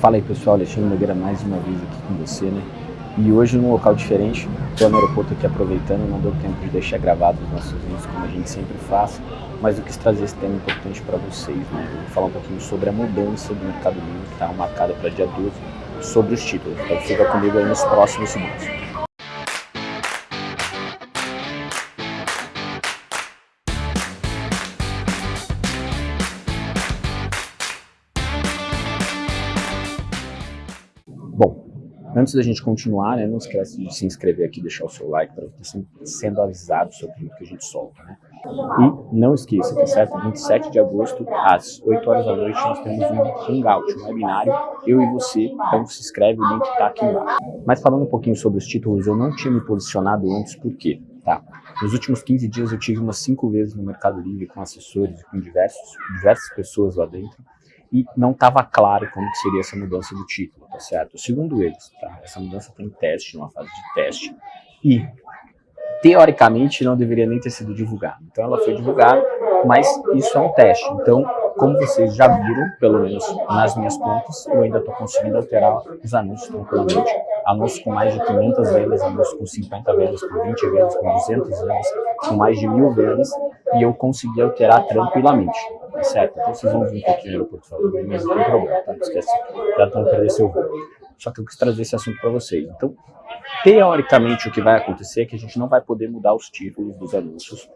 Fala aí pessoal, Alexandre Nogueira mais uma vez aqui com você, né? E hoje num local diferente, estou no aeroporto aqui aproveitando, não deu tempo de deixar gravado os nossos vídeos como a gente sempre faz, mas eu quis trazer esse tema importante para vocês, né? Eu vou falar um pouquinho sobre a mudança do mercado livre que está marcada para dia 12, sobre os títulos. Então fica comigo aí nos próximos segundos. Antes da gente continuar, né, não esquece de se inscrever aqui, deixar o seu like para você sendo avisado sobre o que a gente solta. Né? E não esqueça, tá certo? 27 de agosto, às 8 horas da noite, nós temos um hangout, um webinário, eu e você, então se inscreve, o link está aqui embaixo. Mas falando um pouquinho sobre os títulos, eu não tinha me posicionado antes, por quê? Tá. Nos últimos 15 dias eu tive umas 5 vezes no Mercado Livre com assessores, com diversos, diversas pessoas lá dentro, e não estava claro como seria essa mudança do título, tá certo? Segundo eles, tá? essa mudança tem teste, numa fase de teste, e teoricamente não deveria nem ter sido divulgada. Então ela foi divulgada, mas isso é um teste. Então, como vocês já viram, pelo menos nas minhas contas, eu ainda estou conseguindo alterar os anúncios tranquilamente. Anúncios com mais de 500 vendas, anúncios com 50 vendas, com 20 vendas, com 200 vendas, com mais de mil vendas, e eu consegui alterar tranquilamente certo? Então vocês vão vir pouquinho no portfólio, mas não tem problema, tá? Não esquece, já estão perder seu voo. Só que eu quis trazer esse assunto para vocês. Então, teoricamente, o que vai acontecer é que a gente não vai poder mudar os títulos dos anúncios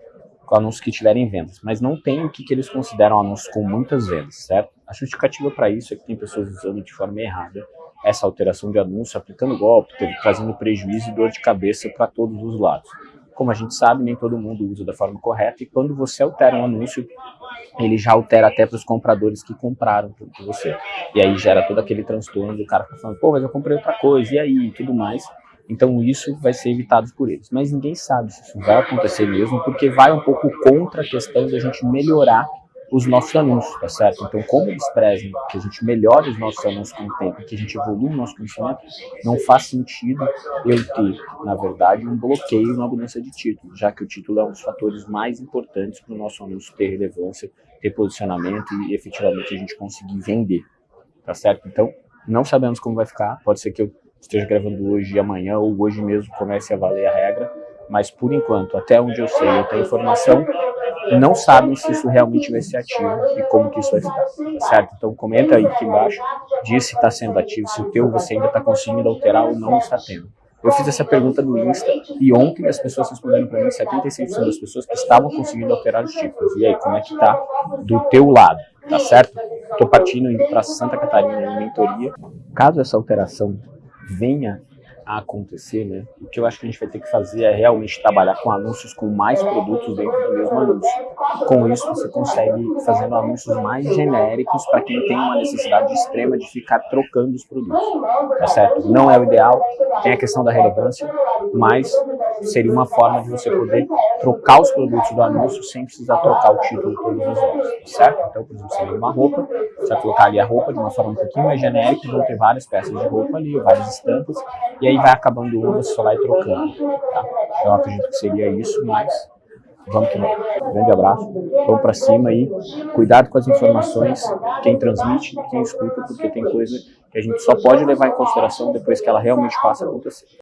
com anúncios que tiverem vendas, mas não tem o que, que eles consideram anúncios com muitas vendas, certo? A justificativa para isso é que tem pessoas usando de forma errada essa alteração de anúncio, aplicando golpe, trazendo prejuízo e dor de cabeça para todos os lados. Como a gente sabe, nem todo mundo usa da forma correta, e quando você altera um anúncio, ele já altera até para os compradores que compraram por você. E aí gera todo aquele transtorno do cara falando, pô, mas eu comprei outra coisa, e aí, e tudo mais. Então isso vai ser evitado por eles. Mas ninguém sabe se isso vai acontecer mesmo, porque vai um pouco contra a questão da gente melhorar os nossos anúncios, tá certo? Então, como eles prezem que a gente melhore os nossos anúncios com o tempo, que a gente evolua o nosso conhecimento, não faz sentido eu ter, na verdade, um bloqueio na mudança de título, já que o título é um dos fatores mais importantes para o nosso anúncio ter relevância, ter posicionamento e efetivamente a gente conseguir vender, tá certo? Então, não sabemos como vai ficar, pode ser que eu esteja gravando hoje e amanhã, ou hoje mesmo comece a valer a regra, mas por enquanto, até onde eu sei, eu tenho informação, não sabem se isso realmente vai ser ativo e como que isso vai ficar, tá certo? Então comenta aí aqui embaixo, diz se está sendo ativo, se o teu você ainda está conseguindo alterar ou não está tendo. Eu fiz essa pergunta no Insta e ontem as pessoas responderam para mim, 76% das pessoas que estavam conseguindo alterar os títulos. E aí, como é que tá do teu lado, tá certo? Estou partindo indo para Santa Catarina em mentoria. Caso essa alteração venha a acontecer, né? O que eu acho que a gente vai ter que fazer é realmente trabalhar com anúncios com mais produtos dentro do mesmo anúncio. Com isso, você consegue fazendo anúncios mais genéricos para quem tem uma necessidade extrema de ficar trocando os produtos, tá certo? Não é o ideal, tem a questão da relevância, mas seria uma forma de você poder trocar os produtos do anúncio sem precisar trocar o título todos os anos, tá certo? Então, por exemplo, você vê uma roupa, você vai colocar ali a roupa de uma forma um pouquinho mais genérica, vão ter várias peças de roupa ali, várias estampas, e aí vai acabando uma, você só vai trocando, tá? Então, eu acredito que seria isso, mas vamos que vamos. Grande abraço, vamos para cima e cuidado com as informações, quem transmite quem escuta, porque tem coisa que a gente só pode levar em consideração depois que ela realmente passa a acontecer.